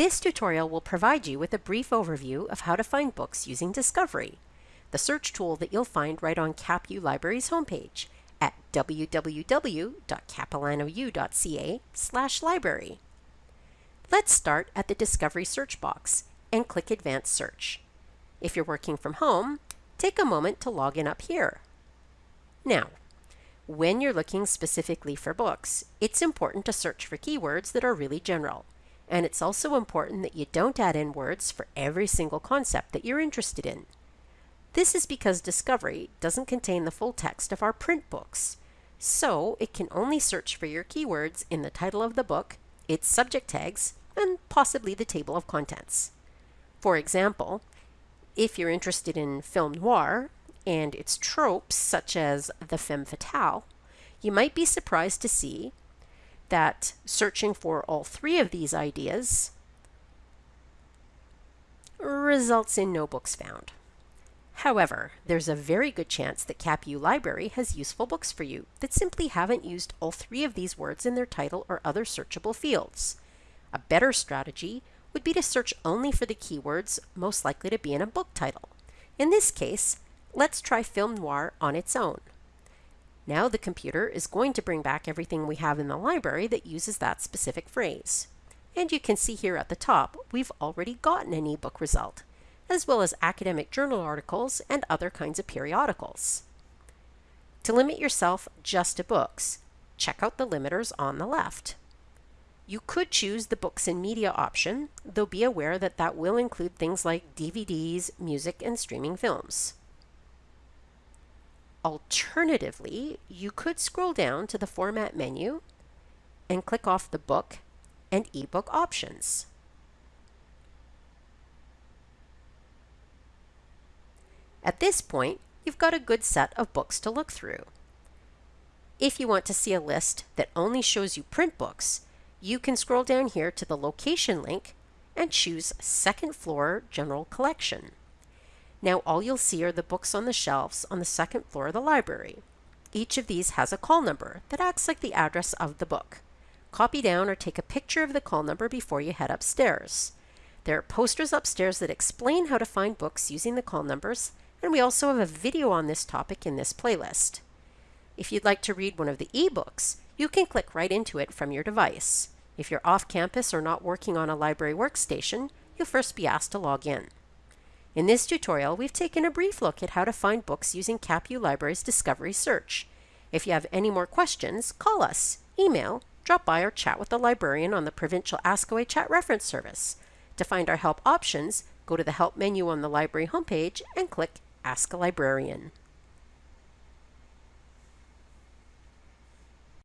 This tutorial will provide you with a brief overview of how to find books using Discovery, the search tool that you'll find right on CapU Library's homepage at www.capilanou.ca library. Let's start at the Discovery search box and click Advanced Search. If you're working from home, take a moment to log in up here. Now, when you're looking specifically for books, it's important to search for keywords that are really general. And it's also important that you don't add in words for every single concept that you're interested in. This is because Discovery doesn't contain the full text of our print books, so it can only search for your keywords in the title of the book, its subject tags, and possibly the table of contents. For example, if you're interested in film noir and its tropes such as the femme fatale, you might be surprised to see that searching for all three of these ideas results in no books found. However, there's a very good chance that CapU Library has useful books for you that simply haven't used all three of these words in their title or other searchable fields. A better strategy would be to search only for the keywords most likely to be in a book title. In this case, let's try film noir on its own. Now the computer is going to bring back everything we have in the library that uses that specific phrase. And you can see here at the top, we've already gotten an ebook result as well as academic journal articles and other kinds of periodicals. To limit yourself just to books, check out the limiters on the left. You could choose the books and media option, though be aware that that will include things like DVDs, music, and streaming films. Alternatively, you could scroll down to the Format menu and click off the Book and eBook options. At this point, you've got a good set of books to look through. If you want to see a list that only shows you print books, you can scroll down here to the location link and choose second floor general collection. Now all you'll see are the books on the shelves on the second floor of the library. Each of these has a call number that acts like the address of the book. Copy down or take a picture of the call number before you head upstairs. There are posters upstairs that explain how to find books using the call numbers and we also have a video on this topic in this playlist. If you'd like to read one of the ebooks, you can click right into it from your device. If you're off campus or not working on a library workstation, you'll first be asked to log in. In this tutorial, we've taken a brief look at how to find books using CapU Library's Discovery Search. If you have any more questions, call us, email, drop by or chat with the librarian on the Provincial Askaway Chat Reference Service. To find our help options, go to the Help menu on the library homepage and click Ask a Librarian.